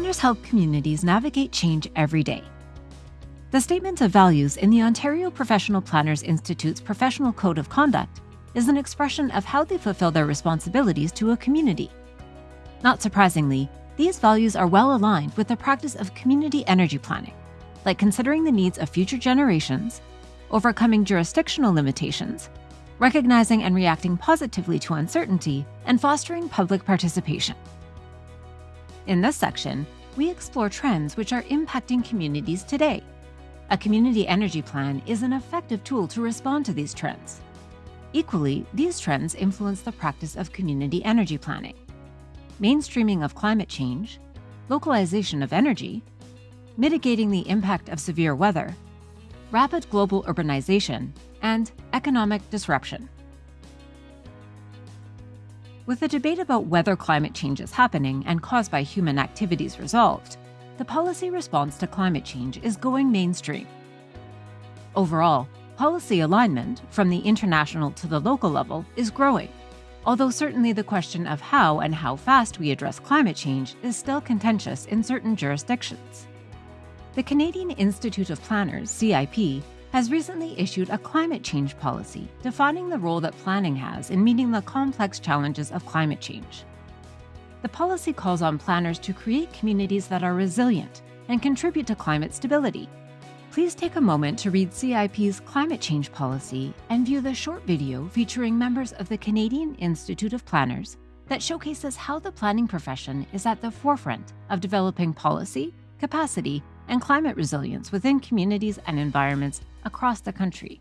planners help communities navigate change every day. The Statement of Values in the Ontario Professional Planners Institute's Professional Code of Conduct is an expression of how they fulfill their responsibilities to a community. Not surprisingly, these values are well aligned with the practice of community energy planning, like considering the needs of future generations, overcoming jurisdictional limitations, recognizing and reacting positively to uncertainty, and fostering public participation. In this section, we explore trends which are impacting communities today. A community energy plan is an effective tool to respond to these trends. Equally, these trends influence the practice of community energy planning. Mainstreaming of climate change, localization of energy, mitigating the impact of severe weather, rapid global urbanization, and economic disruption. With the debate about whether climate change is happening and caused by human activities resolved, the policy response to climate change is going mainstream. Overall, policy alignment, from the international to the local level, is growing, although certainly the question of how and how fast we address climate change is still contentious in certain jurisdictions. The Canadian Institute of Planners, CIP, has recently issued a climate change policy defining the role that planning has in meeting the complex challenges of climate change. The policy calls on planners to create communities that are resilient and contribute to climate stability. Please take a moment to read CIP's climate change policy and view the short video featuring members of the Canadian Institute of Planners that showcases how the planning profession is at the forefront of developing policy, capacity, and climate resilience within communities and environments across the country.